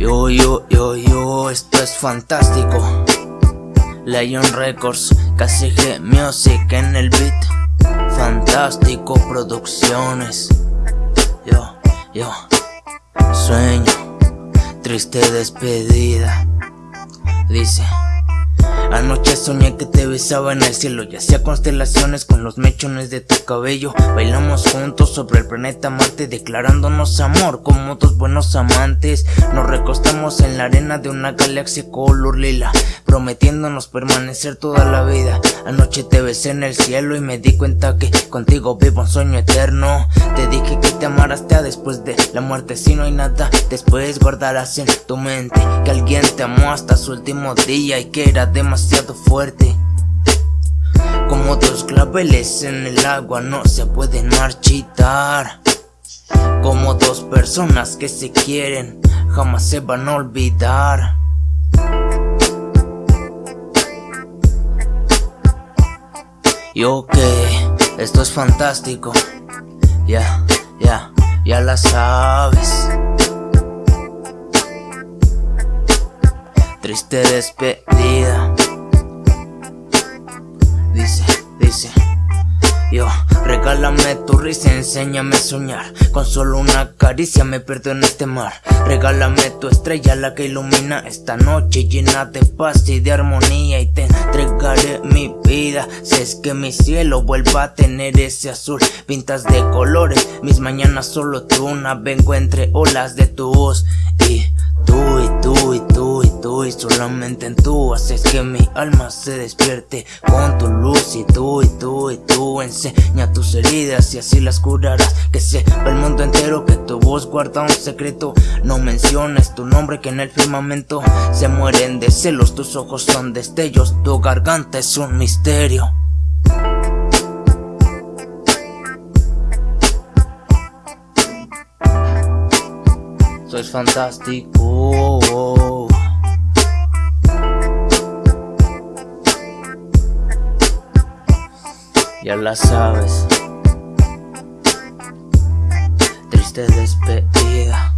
Yo, yo, yo, yo, esto es fantástico. Lion Records, KCG Music en el beat. Fantástico Producciones. Yo, yo, sueño, triste despedida. Dice Anoche soñé que te besaba en el cielo y hacía constelaciones con los mechones de tu cabello. Bailamos juntos sobre el planeta Marte declarándonos amor como dos buenos amantes. Nos recostamos en la arena de una galaxia color lila Prometiéndonos permanecer toda la vida. Anoche te besé en el cielo y me di cuenta que contigo vivo un sueño eterno. Te dije que te amara hasta después de la muerte. Si no hay nada después guardarás en tu mente Que alguien te amó hasta su último día y que era demasiado fuerte. Como dos claveles en el agua no se pueden marchitar. Como dos personas que se quieren jamás se van a olvidar Y ok, esto es fantástico. Ya, ya, ya la sabes. Triste despedida. Dice, dice yo, regálame tu risa, enséñame a soñar. Con solo una caricia me pierdo en este mar. Regálame tu estrella, la que ilumina esta noche. Llena de paz y de armonía Y te entregaré mi vida. Si es que mi cielo vuelva a tener ese azul. Pintas de colores, mis mañanas solo tú. Vengo entre olas de tu voz Y solamente en tú haces que mi alma se despierte. Con tu luz y tú, y tú, y tú Enseña tus heridas y así las curarás. Que sepa el mundo entero que tu voz guarda un secreto. No menciones tu nombre que en el firmamento Se mueren de celos, tus ojos son destellos Tu garganta es un misterio. Soy fantástico Ya la sabes. Triste despedida